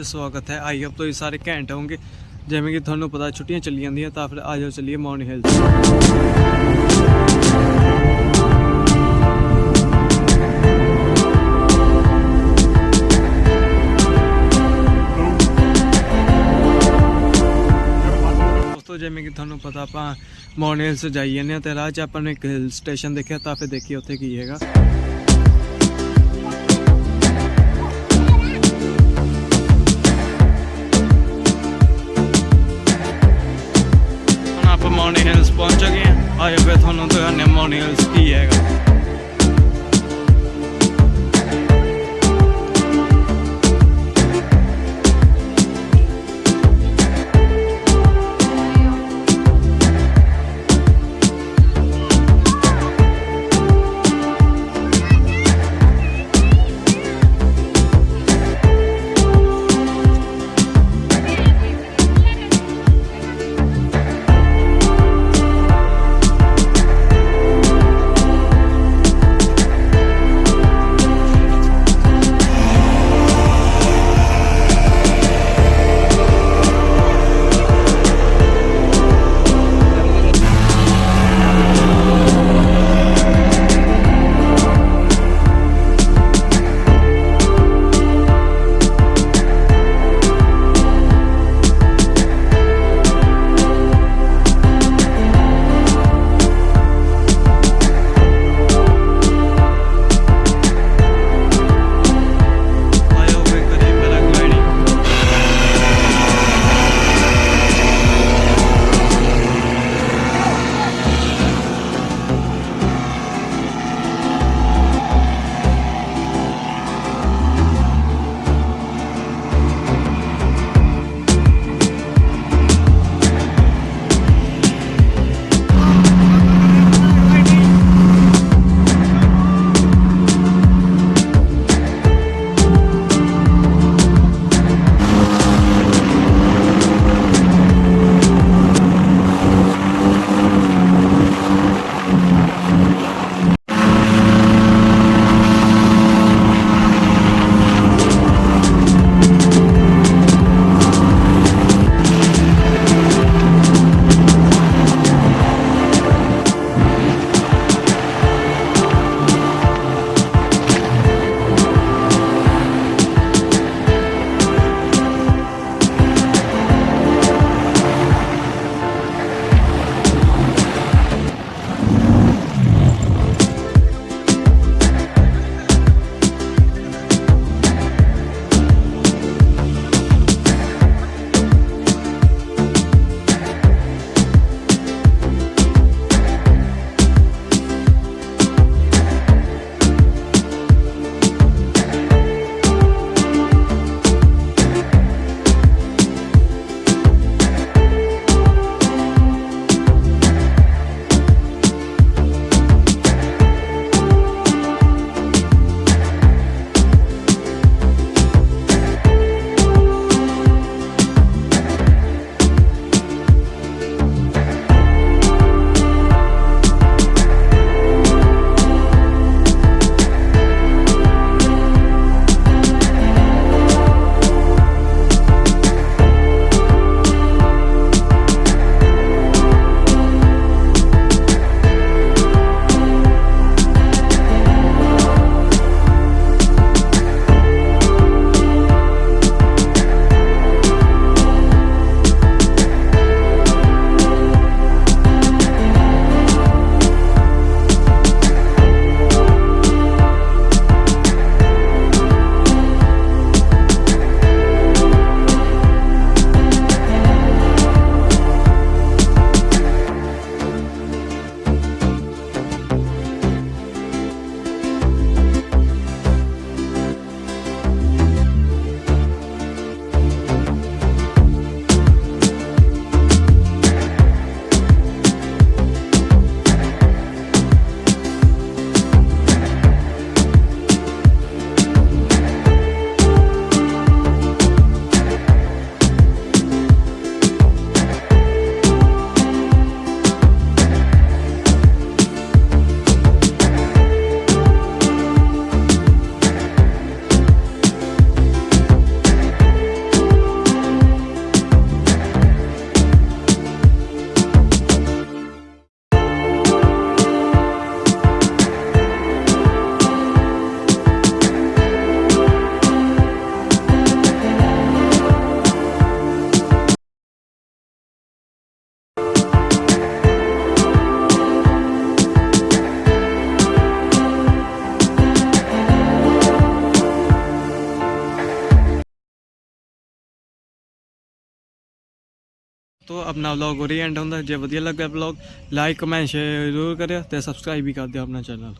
'ਚ ਸਵਾਗਤ ਹੈ ਆਈ ਹੋਪ ਤੁਸੀਂ ਸਾਰੇ ਘੈਂਟ ਹੋਵੋਗੇ ਜਿਵੇਂ ਕਿ ਤੁਹਾਨੂੰ ਪਤਾ ਛੁੱਟੀਆਂ ਚੱਲੀ ਜਾਂਦੀਆਂ ਤਾਂ ਫਿਰ ਆ ਜਾਓ ਚੱਲੀਏ ਮੌਨ ਹਿਲਸ ਦੋਸਤੋ ਜਿਵੇਂ ਕਿ ਤੁਹਾਨੂੰ ਪਤਾ ਆਪਾਂ ਮੌਨ ਹਿਲਸ ਜਾਈ ਜਾਂਦੇ ਹਾਂ ਤੇ ਰਾਹ 'ਚ ਆਪਾਂ ਨੇ ਇੱਕ ਹਿਲ ਸਟੇਸ਼ਨ ਦੇਖਿਆ ਤਾਂ ਫਿਰ ਦੇਖੀਏ ਉੱਥੇ ਕੀ ਹੈਗਾ ਪਹੁੰਚ ਗਏ ਹਾਂ ਆਏ ਵੇ ਤੁਹਾਨੂੰ ਦੁਕਾਨੇ ਮੋਨੀਅਲਸ ਕੀ ਹੈਗਾ। ਦੋਸਤੋ ਆਪਣਾ ਵਲੌਗ ਉਰੇ ਐਂਡ ਹੁੰਦਾ। ਜੇ ਵਧੀਆ ਲੱਗਾ ਵਲੌਗ ਲਾਈਕ ਕਮੈਂਟ ਸ਼ੇਅਰ ਜ਼ਰੂਰ ਕਰਿਓ ਤੇ ਸਬਸਕ੍ਰਾਈਬ ਵੀ ਕਰ ਦਿਓ ਆਪਣਾ ਚੈਨਲ